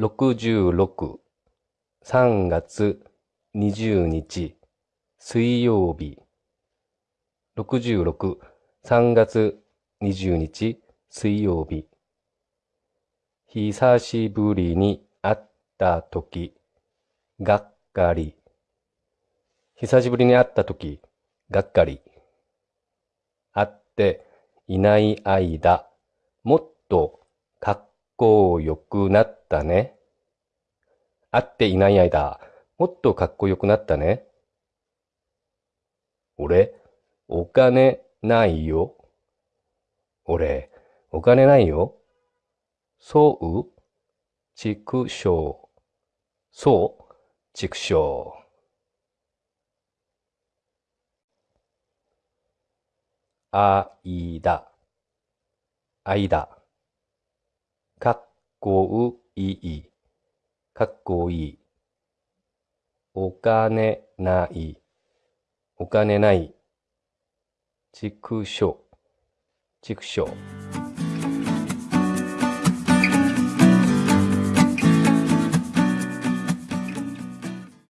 66、3月20日、水曜日。66、3月20日、水曜日。久しぶりに会ったとき、がっかり。久しぶりに会ったとき、がっかり。会っていない間、もっとかっこよくなったね。会っていない間、もっとかっこよくなったね。俺、お金ないよ。俺、お金ないよ。そう畜生。そう畜生。あいだ。あいだ。かっこいい。かっこいい。お金ない。お金ない。畜生。畜生。